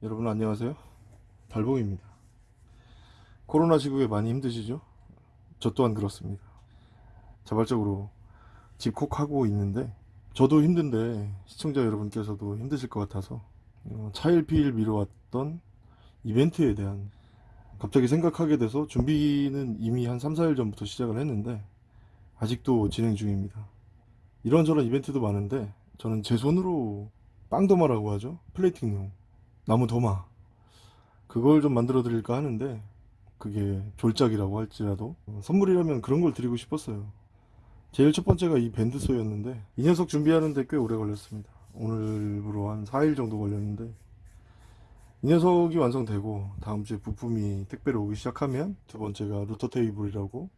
여러분 안녕하세요. 달봉입니다. 코로나 시국에 많이 힘드시죠? 저 또한 그렇습니다. 자발적으로 집콕하고 있는데 저도 힘든데 시청자 여러분께서도 힘드실 것 같아서 어, 차일피일 미뤄왔던 이벤트에 대한 갑자기 생각하게 돼서 준비는 이미 한 3, 4일 전부터 시작을 했는데 아직도 진행 중입니다. 이런저런 이벤트도 많은데 저는 제 손으로 빵도마라고 하죠? plating용 나무 도마. 그걸 좀 만들어 드릴까 하는데 그게 졸작이라고 할지라도 어, 선물이라면 그런 걸 드리고 싶었어요. 제일 첫 번째가 이 band saw였는데 이 녀석 준비하는데 꽤 오래 걸렸습니다. 오늘부로 한 4일 정도 걸렸는데 이 녀석이 완성되고 다음 주에 부품이 택배로 오기 시작하면 두 번째가 루터 테이블이라고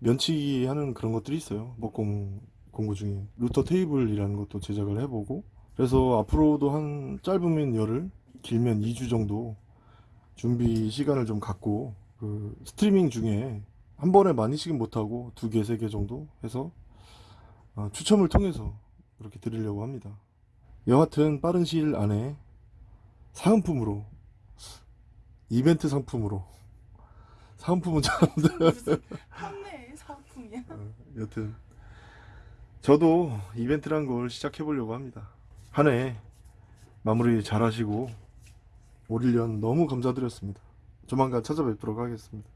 면치기 하는 그런 것들이 있어요. 목공 공구 중에 루터 테이블이라는 것도 제작을 해보고 그래서 앞으로도 한 짧으면 열흘 길면 2주 정도 준비 시간을 좀 갖고 그 스트리밍 중에 한 번에 많이씩은 못하고 두 개, 세 개 정도 해서 어, 추첨을 통해서 그렇게 드리려고 합니다. 여하튼 빠른 시일 안에 사은품으로 이벤트 상품으로 사은품은 잘안돼 판매 상품이야. 어, 여튼 저도 이벤트란 걸 시작해 보려고 합니다. 한 해 마무리 잘 하시고 올 1년 너무 감사드렸습니다. 조만간 찾아뵙도록 하겠습니다.